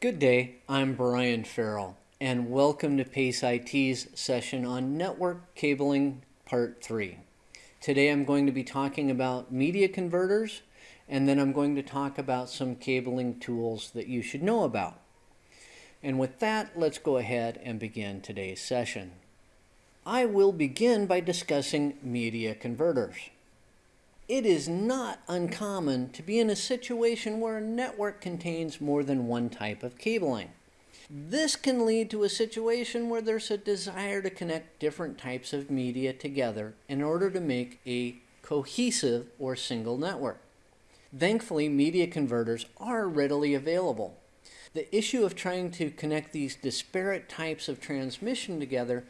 Good day, I'm Brian Farrell, and welcome to PACE IT's session on Network Cabling Part 3. Today I'm going to be talking about media converters, and then I'm going to talk about some cabling tools that you should know about. And with that, let's go ahead and begin today's session. I will begin by discussing media converters. It is not uncommon to be in a situation where a network contains more than one type of cabling. This can lead to a situation where there's a desire to connect different types of media together in order to make a cohesive or single network. Thankfully, media converters are readily available. The issue of trying to connect these disparate types of transmission together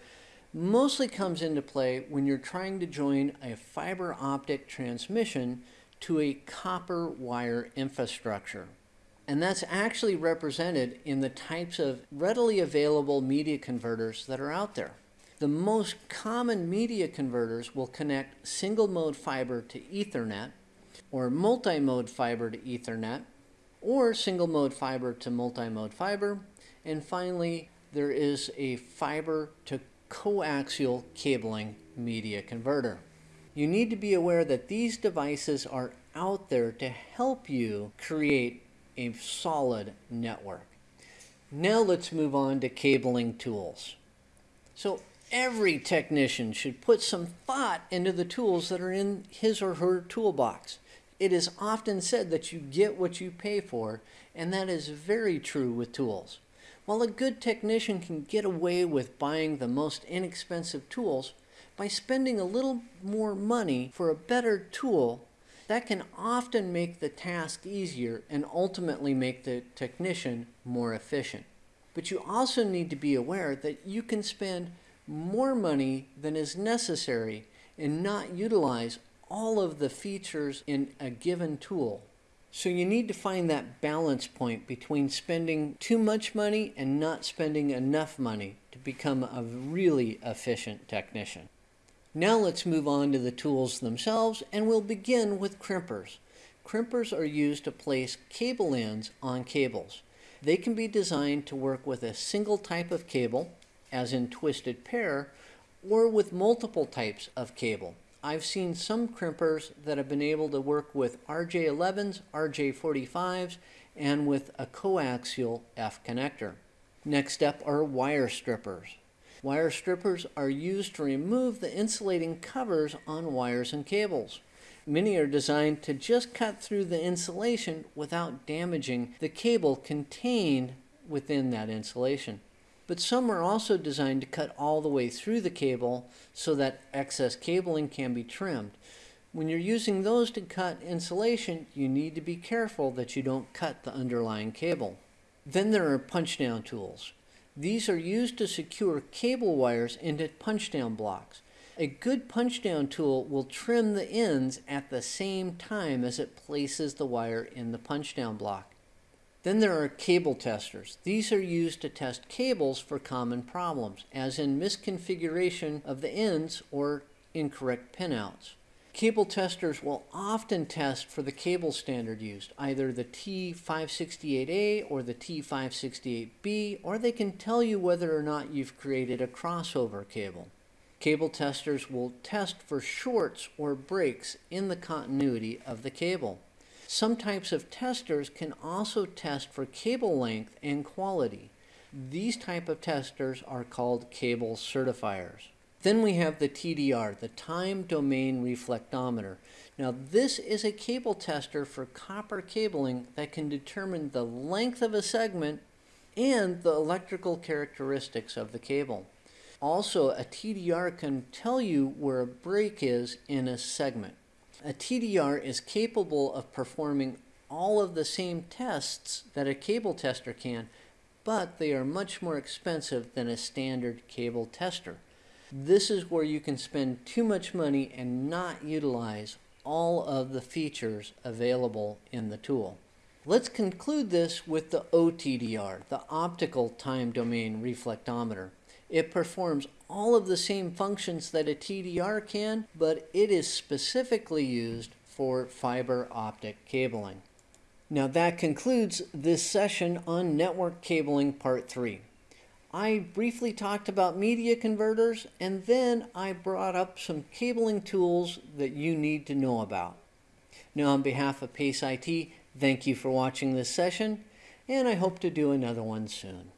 mostly comes into play when you're trying to join a fiber optic transmission to a copper wire infrastructure. And that's actually represented in the types of readily available media converters that are out there. The most common media converters will connect single mode fiber to Ethernet, or multi mode fiber to Ethernet, or single mode fiber to multi mode fiber, and finally, there is a fiber to coaxial cabling media converter. You need to be aware that these devices are out there to help you create a solid network. Now let's move on to cabling tools. So every technician should put some thought into the tools that are in his or her toolbox. It is often said that you get what you pay for, and that is very true with tools. While a good technician can get away with buying the most inexpensive tools, by spending a little more money for a better tool, that can often make the task easier and ultimately make the technician more efficient. But you also need to be aware that you can spend more money than is necessary and not utilize all of the features in a given tool so you need to find that balance point between spending too much money and not spending enough money to become a really efficient technician. Now let's move on to the tools themselves and we'll begin with crimpers. Crimpers are used to place cable ends on cables. They can be designed to work with a single type of cable, as in twisted pair, or with multiple types of cable, I've seen some crimpers that have been able to work with RJ11s, RJ45s, and with a coaxial F connector. Next up are wire strippers. Wire strippers are used to remove the insulating covers on wires and cables. Many are designed to just cut through the insulation without damaging the cable contained within that insulation but some are also designed to cut all the way through the cable so that excess cabling can be trimmed. When you're using those to cut insulation, you need to be careful that you don't cut the underlying cable. Then there are punch down tools. These are used to secure cable wires into punch down blocks. A good punch down tool will trim the ends at the same time as it places the wire in the punch down block. Then there are cable testers. These are used to test cables for common problems, as in misconfiguration of the ends or incorrect pinouts. Cable testers will often test for the cable standard used, either the T568A or the T568B, or they can tell you whether or not you've created a crossover cable. Cable testers will test for shorts or breaks in the continuity of the cable. Some types of testers can also test for cable length and quality. These type of testers are called cable certifiers. Then we have the TDR, the Time Domain Reflectometer. Now this is a cable tester for copper cabling that can determine the length of a segment and the electrical characteristics of the cable. Also, a TDR can tell you where a break is in a segment. A TDR is capable of performing all of the same tests that a cable tester can, but they are much more expensive than a standard cable tester. This is where you can spend too much money and not utilize all of the features available in the tool. Let's conclude this with the OTDR, the Optical Time Domain Reflectometer. It performs all of the same functions that a TDR can, but it is specifically used for fiber optic cabling. Now that concludes this session on network cabling part three. I briefly talked about media converters and then I brought up some cabling tools that you need to know about. Now on behalf of Pace IT, thank you for watching this session and I hope to do another one soon.